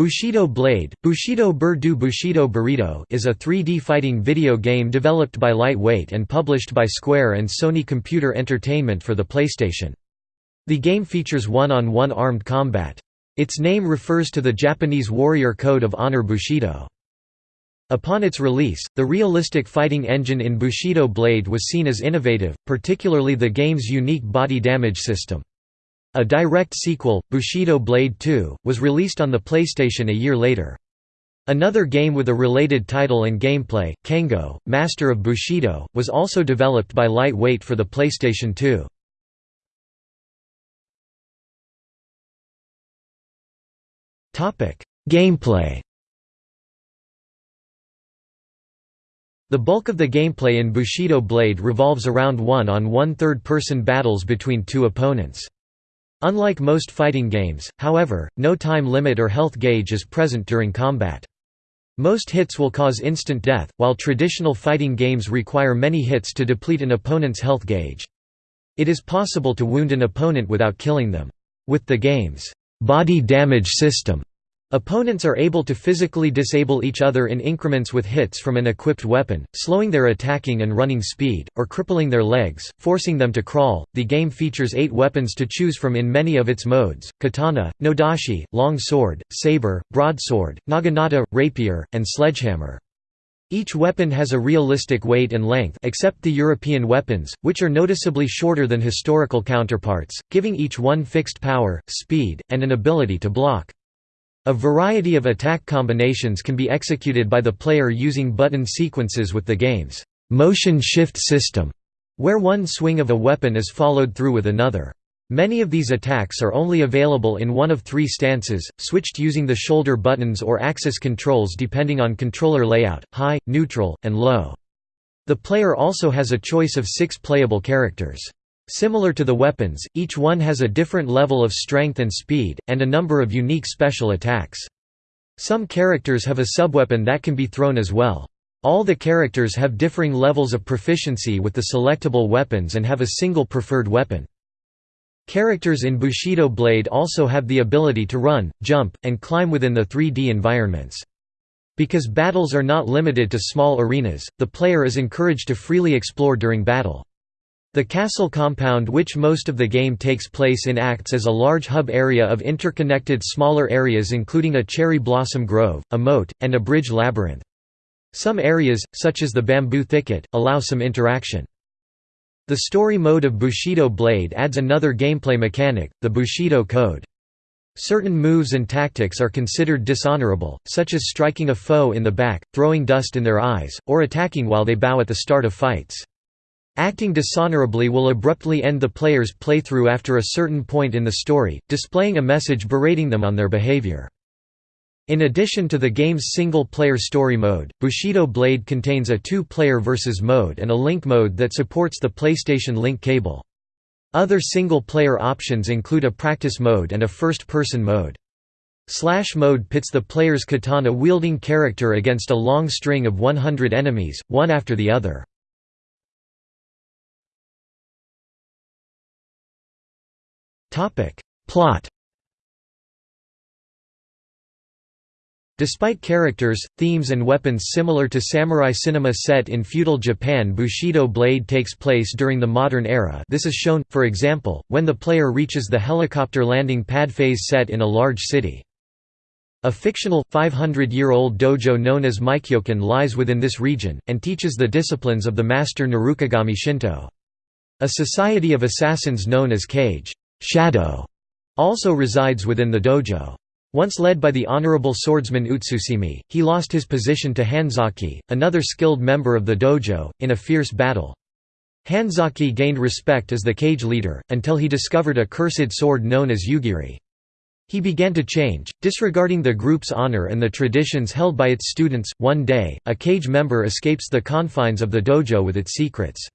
Bushido Blade, Bushido Bur du Bushido Burrito is a 3D fighting video game developed by Lightweight and published by Square and Sony Computer Entertainment for the PlayStation. The game features one-on-one -on -one armed combat. Its name refers to the Japanese warrior code of honor Bushido. Upon its release, the realistic fighting engine in Bushido Blade was seen as innovative, particularly the game's unique body damage system. A direct sequel, Bushido Blade 2, was released on the PlayStation a year later. Another game with a related title and gameplay, Kengo, Master of Bushido, was also developed by Lightweight for the PlayStation 2. Gameplay The bulk of the gameplay in Bushido Blade revolves around one-on-one third-person battles between two opponents. Unlike most fighting games, however, no time limit or health gauge is present during combat. Most hits will cause instant death, while traditional fighting games require many hits to deplete an opponent's health gauge. It is possible to wound an opponent without killing them. With the game's body damage system, Opponents are able to physically disable each other in increments with hits from an equipped weapon, slowing their attacking and running speed, or crippling their legs, forcing them to crawl. The game features eight weapons to choose from in many of its modes katana, nodachi, long sword, saber, broadsword, naginata, rapier, and sledgehammer. Each weapon has a realistic weight and length except the European weapons, which are noticeably shorter than historical counterparts, giving each one fixed power, speed, and an ability to block. A variety of attack combinations can be executed by the player using button sequences with the game's motion shift system, where one swing of a weapon is followed through with another. Many of these attacks are only available in one of three stances, switched using the shoulder buttons or axis controls depending on controller layout, high, neutral, and low. The player also has a choice of six playable characters. Similar to the weapons, each one has a different level of strength and speed, and a number of unique special attacks. Some characters have a subweapon that can be thrown as well. All the characters have differing levels of proficiency with the selectable weapons and have a single preferred weapon. Characters in Bushido Blade also have the ability to run, jump, and climb within the 3D environments. Because battles are not limited to small arenas, the player is encouraged to freely explore during battle. The castle compound which most of the game takes place in acts as a large hub area of interconnected smaller areas including a cherry blossom grove, a moat, and a bridge labyrinth. Some areas, such as the bamboo thicket, allow some interaction. The story mode of Bushido Blade adds another gameplay mechanic, the Bushido Code. Certain moves and tactics are considered dishonorable, such as striking a foe in the back, throwing dust in their eyes, or attacking while they bow at the start of fights. Acting dishonorably will abruptly end the player's playthrough after a certain point in the story, displaying a message berating them on their behavior. In addition to the game's single-player story mode, Bushido Blade contains a two-player versus mode and a link mode that supports the PlayStation Link cable. Other single-player options include a practice mode and a first-person mode. Slash mode pits the player's katana-wielding character against a long string of 100 enemies, one after the other. Plot Despite characters, themes and weapons similar to samurai cinema set in feudal Japan Bushido Blade takes place during the modern era this is shown, for example, when the player reaches the helicopter landing pad phase set in a large city. A fictional, 500-year-old dojo known as Meikyokan lies within this region, and teaches the disciplines of the master Narukagami Shinto. A society of assassins known as Kage Shadow also resides within the dojo. Once led by the honorable swordsman Utsusemi, he lost his position to Hanzaki, another skilled member of the dojo, in a fierce battle. Hanzaki gained respect as the Kage leader, until he discovered a cursed sword known as Yugiri. He began to change, disregarding the group's honor and the traditions held by its students. One day, a Kage member escapes the confines of the dojo with its secrets.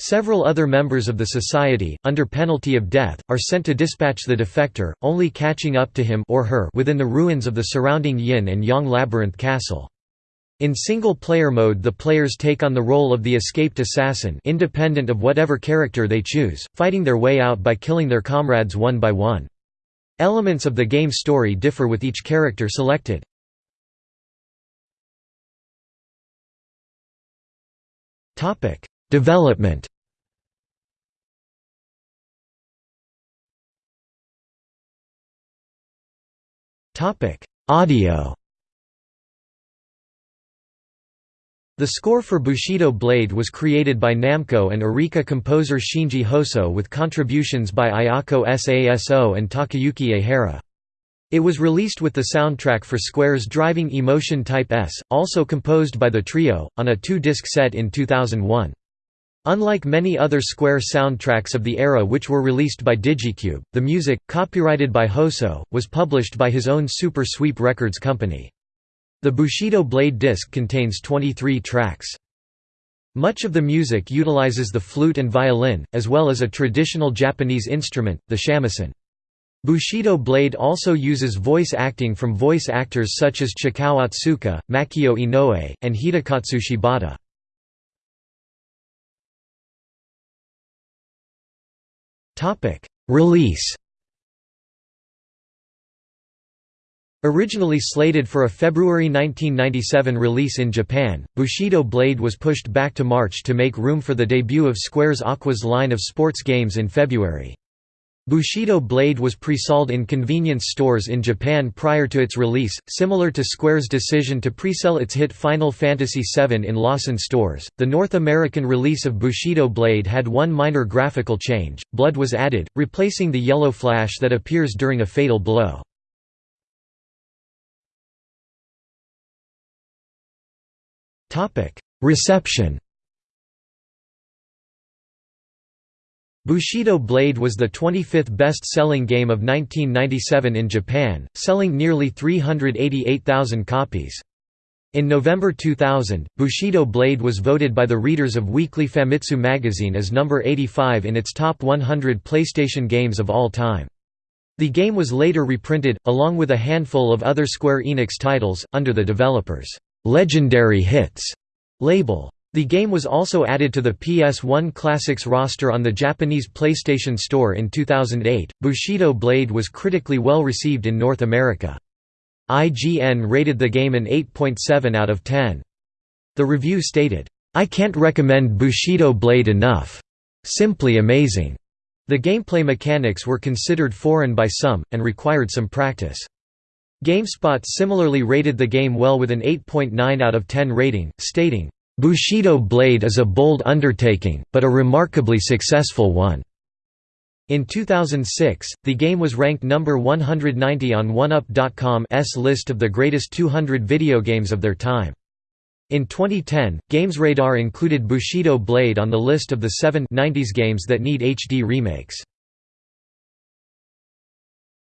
Several other members of the society, under penalty of death, are sent to dispatch the defector, only catching up to him or her within the ruins of the surrounding Yin and Yang Labyrinth Castle. In single-player mode the players take on the role of the escaped assassin independent of whatever character they choose, fighting their way out by killing their comrades one by one. Elements of the game story differ with each character selected. Development Audio The score for Bushido Blade was created by Namco and Arika composer Shinji Hosoe with contributions by Ayako Saso and Takayuki Aihara. It was released with the soundtrack for Square's Driving Emotion Type S, also composed by the trio, on a two-disc set in 2001. Unlike many other Square soundtracks of the era which were released by Digicube, the music, copyrighted by Hosoe, was published by his own Super Sweep Records company. The Bushido Blade disc contains 23 tracks. Much of the music utilizes the flute and violin, as well as a traditional Japanese instrument, the shamisen. Bushido Blade also uses voice acting from voice actors such as Chikao Otsuka, Makio Inoue, and Hidekatsu Shibata. Release Originally slated for a February 1997 release in Japan, Bushido Blade was pushed back to March to make room for the debut of Square's Aquas line of sports games in February. Bushido Blade was pre-sold in convenience stores in Japan prior to its release, similar to Square's decision to pre-sell its hit Final Fantasy VII in Lawson stores. The North American release of Bushido Blade had one minor graphical change: blood was added, replacing the yellow flash that appears during a fatal blow. Topic: Reception Bushido Blade was the 25th best-selling game of 1997 in Japan, selling nearly 388,000 copies. In November 2000, Bushido Blade was voted by the readers of Weekly Famitsu magazine as number 85 in its top 100 PlayStation games of all time. The game was later reprinted, along with a handful of other Square Enix titles, under the developers' Legendary Hits label. The game was also added to the PS1 Classics roster on the Japanese PlayStation Store in 2008. Bushido Blade was critically well received in North America. IGN rated the game an 8.7 out of 10. The review stated, I can't recommend Bushido Blade enough. Simply amazing. The gameplay mechanics were considered foreign by some, and required some practice. GameSpot similarly rated the game well with an 8.9 out of 10 rating, stating, "...Bushido Blade is a bold undertaking, but a remarkably successful one." In 2006, the game was ranked number 190 on 1UP.com's list of the greatest 200 video games of their time. In 2010, GamesRadar included Bushido Blade on the list of the seven 90s games that need HD remakes.